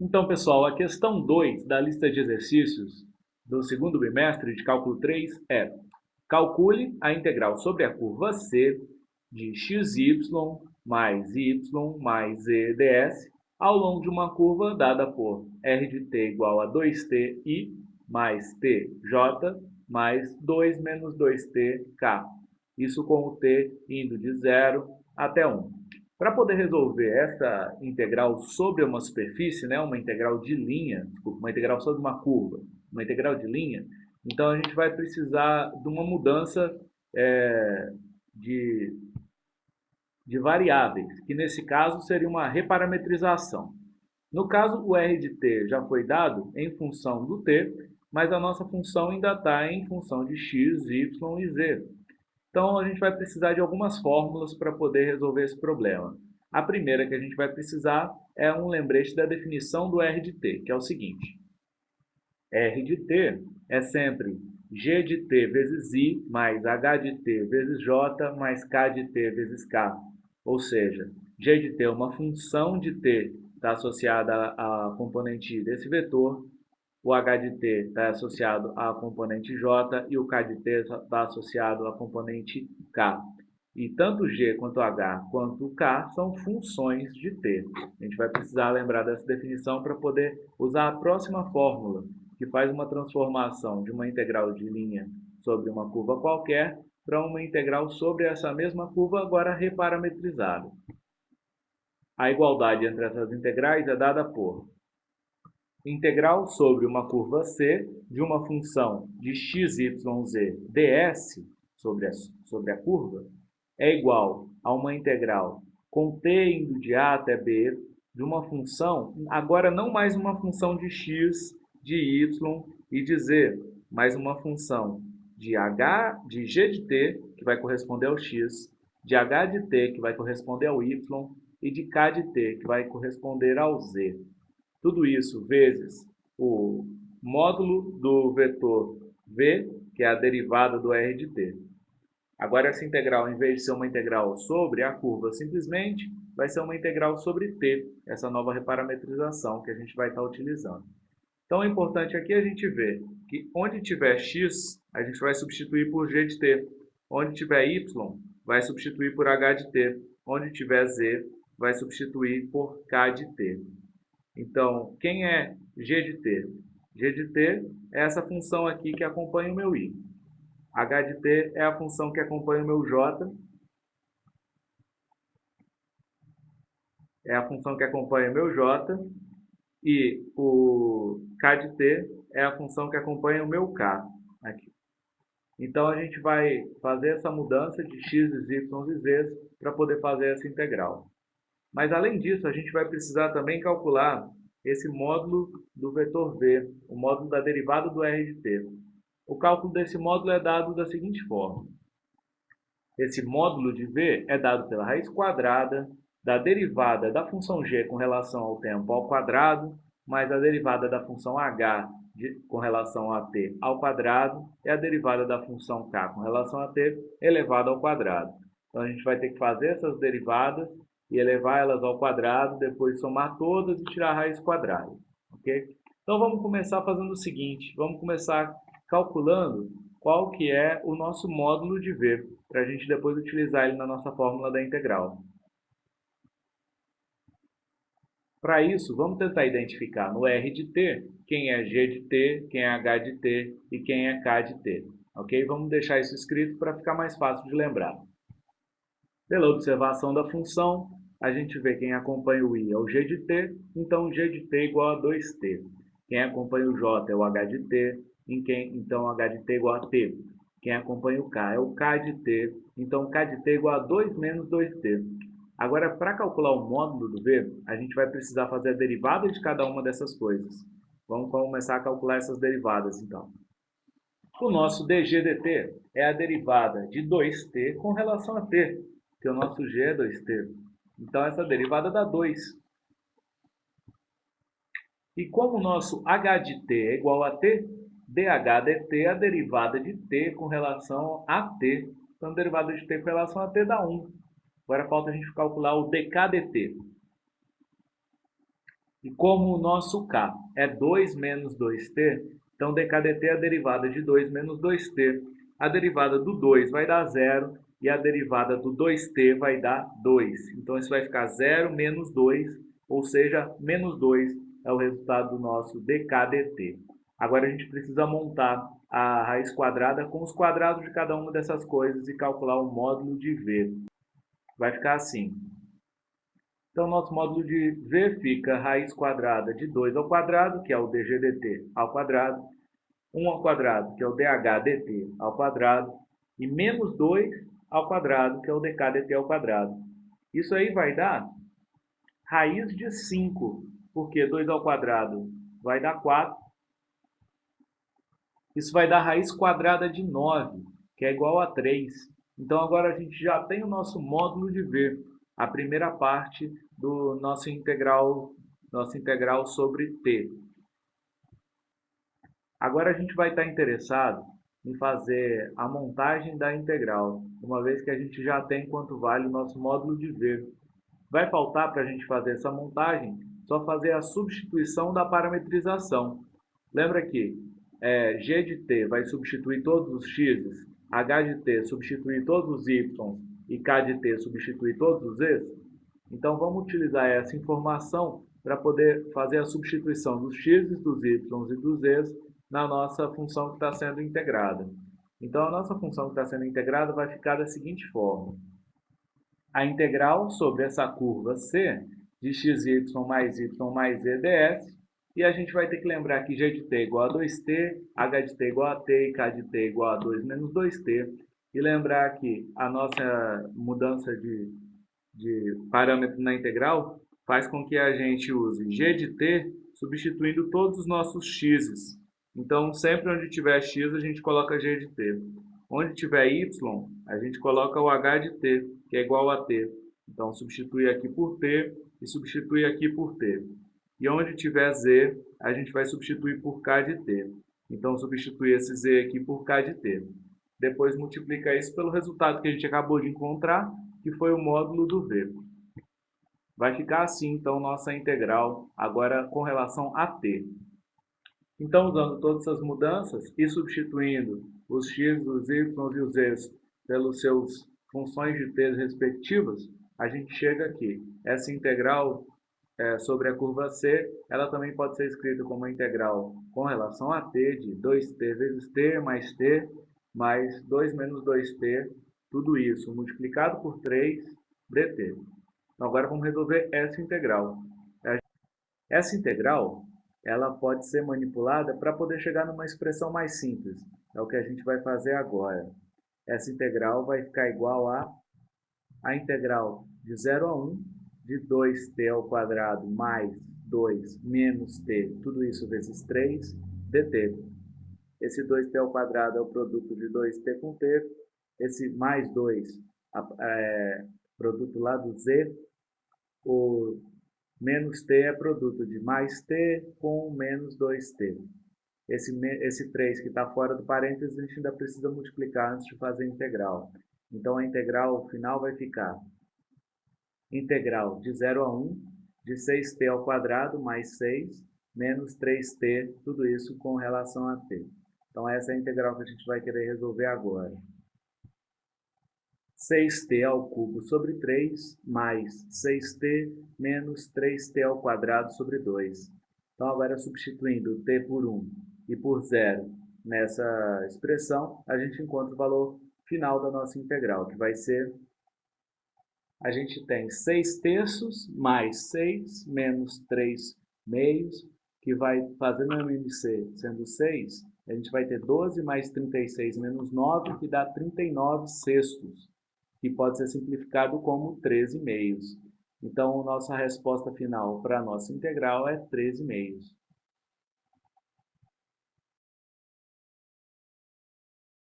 Então, pessoal, a questão 2 da lista de exercícios do segundo bimestre de cálculo 3 é calcule a integral sobre a curva C de xy mais y mais z ds ao longo de uma curva dada por r de t igual a 2ti mais tj mais 2 menos 2tk. Isso com o t indo de 0 até 1. Para poder resolver essa integral sobre uma superfície, né, uma integral de linha, desculpa, uma integral sobre uma curva, uma integral de linha, então a gente vai precisar de uma mudança é, de, de variáveis, que nesse caso seria uma reparametrização. No caso, o r de t já foi dado em função do t, mas a nossa função ainda está em função de x, y e z. Então, a gente vai precisar de algumas fórmulas para poder resolver esse problema. A primeira que a gente vai precisar é um lembrete da definição do R de t, que é o seguinte. R de t é sempre g de t vezes i mais h de t vezes j mais k de t vezes k. Ou seja, g de t é uma função de t está associada à componente i desse vetor o H de T está associado à componente J e o K de T está associado à componente K. E tanto G quanto H quanto K são funções de T. A gente vai precisar lembrar dessa definição para poder usar a próxima fórmula, que faz uma transformação de uma integral de linha sobre uma curva qualquer para uma integral sobre essa mesma curva, agora reparametrizada. A igualdade entre essas integrais é dada por integral sobre uma curva C de uma função de x, y, z ds sobre a, sobre a curva é igual a uma integral indo de a até b de uma função, agora não mais uma função de x, de y e de z, mas uma função de h, de g de t, que vai corresponder ao x, de h de t, que vai corresponder ao y, e de k de t, que vai corresponder ao z. Tudo isso vezes o módulo do vetor v, que é a derivada do r de t. Agora, essa integral, em vez de ser uma integral sobre a curva simplesmente, vai ser uma integral sobre t, essa nova reparametrização que a gente vai estar utilizando. Então, é importante aqui a gente ver que onde tiver x, a gente vai substituir por g de t. Onde tiver y, vai substituir por h de t. Onde tiver z, vai substituir por k de t. Então, quem é g de t? g de t é essa função aqui que acompanha o meu i. h de t é a função que acompanha o meu j. É a função que acompanha o meu j. E o k de t é a função que acompanha o meu k. Aqui. Então, a gente vai fazer essa mudança de x, y e z para poder fazer essa integral. Mas além disso, a gente vai precisar também calcular esse módulo do vetor v, o módulo da derivada do r de t. O cálculo desse módulo é dado da seguinte forma. Esse módulo de v é dado pela raiz quadrada da derivada da função g com relação ao tempo ao quadrado, mais a derivada da função h de, com relação a t ao quadrado, e a derivada da função k com relação a t elevado ao quadrado. Então, a gente vai ter que fazer essas derivadas e elevar elas ao quadrado, depois somar todas e tirar a raiz quadrada. ok? Então vamos começar fazendo o seguinte, vamos começar calculando qual que é o nosso módulo de V, para a gente depois utilizar ele na nossa fórmula da integral. Para isso, vamos tentar identificar no R de t quem é G de t, quem é H de t e quem é K de t. Ok? Vamos deixar isso escrito para ficar mais fácil de lembrar. Pela observação da função, a gente vê quem acompanha o i é o g de t, então g de t é igual a 2t. Quem acompanha o j é o h de t, em quem, então h de t é igual a t. Quem acompanha o k é o k de t, então k de t é igual a 2 menos 2t. Agora, para calcular o módulo do v, a gente vai precisar fazer a derivada de cada uma dessas coisas. Vamos começar a calcular essas derivadas, então. O nosso dg dt é a derivada de 2t com relação a t, que o nosso g é 2t. Então, essa derivada dá 2. E como o nosso h de t é igual a t, dh dt é a derivada de t com relação a t. Então, a derivada de t com relação a t dá 1. Agora falta a gente calcular o dk dt. E como o nosso k é 2 menos 2t, então dkdt é a derivada de 2 menos 2t. A derivada do 2 vai dar 0 e a derivada do 2t vai dar 2. Então isso vai ficar 0 menos 2, ou seja, menos 2 é o resultado do nosso dkdt. Agora a gente precisa montar a raiz quadrada com os quadrados de cada uma dessas coisas e calcular o módulo de v. Vai ficar assim. Então, nosso módulo de V fica raiz quadrada de 2 ao quadrado, que é o dgdt ao quadrado, 1 ao quadrado, que é o dhdt ao quadrado, e menos 2 ao quadrado, que é o dkdt ao quadrado. Isso aí vai dar raiz de 5, porque 2 ao quadrado vai dar 4. Isso vai dar raiz quadrada de 9, que é igual a 3. Então, agora a gente já tem o nosso módulo de V a primeira parte do nosso integral, nosso integral sobre t. Agora a gente vai estar interessado em fazer a montagem da integral, uma vez que a gente já tem quanto vale o nosso módulo de v. Vai faltar para a gente fazer essa montagem só fazer a substituição da parametrização. Lembra que é, g de t vai substituir todos os x, h de t substituir todos os y e K de T substituir todos os Z's? Então vamos utilizar essa informação para poder fazer a substituição dos x, dos y e dos z's na nossa função que está sendo integrada. Então a nossa função que está sendo integrada vai ficar da seguinte forma. A integral sobre essa curva C de xy mais y mais z ds, e a gente vai ter que lembrar que g de t é igual a 2t, h de t é igual a t e k de t é igual a 2 menos 2t, e lembrar que a nossa mudança de, de parâmetro na integral faz com que a gente use g de t substituindo todos os nossos x's. Então, sempre onde tiver x, a gente coloca g de t. Onde tiver y, a gente coloca o h de t, que é igual a t. Então, substitui aqui por t e substitui aqui por t. E onde tiver z, a gente vai substituir por k de t. Então, substitui esse z aqui por k de t. Depois multiplica isso pelo resultado que a gente acabou de encontrar, que foi o módulo do V. Vai ficar assim, então, nossa integral, agora com relação a t. Então, usando todas essas mudanças e substituindo os x, os y e os z pelos seus funções de t respectivas, a gente chega aqui. Essa integral é, sobre a curva C, ela também pode ser escrita como integral com relação a t de 2t vezes t mais t mais 2 menos 2t, tudo isso multiplicado por 3 dt. Então, agora vamos resolver essa integral. Essa integral ela pode ser manipulada para poder chegar numa expressão mais simples. É o que a gente vai fazer agora. Essa integral vai ficar igual a a integral de 0 a 1 de 2t ao quadrado mais 2 menos t, tudo isso vezes 3, dt. Esse 2t ao quadrado é o produto de 2t com t. Esse mais 2 é produto lá do z. O menos t é produto de mais t com menos 2t. Esse, esse 3 que está fora do parênteses, a gente ainda precisa multiplicar antes de fazer a integral. Então, a integral final vai ficar integral de 0 a 1 de 6t ao quadrado mais 6 menos 3t, tudo isso com relação a t. Então, essa é a integral que a gente vai querer resolver agora. 6t ao cubo sobre 3 mais 6t menos 3t ao quadrado sobre 2. Então, agora substituindo t por 1 e por 0 nessa expressão, a gente encontra o valor final da nossa integral, que vai ser... A gente tem 6 terços mais 6 menos 3 meios, que vai fazer no MMC sendo 6, a gente vai ter 12 mais 36 menos 9, que dá 39 sextos, que pode ser simplificado como 13 meios. Então, nossa resposta final para a nossa integral é 13 meios.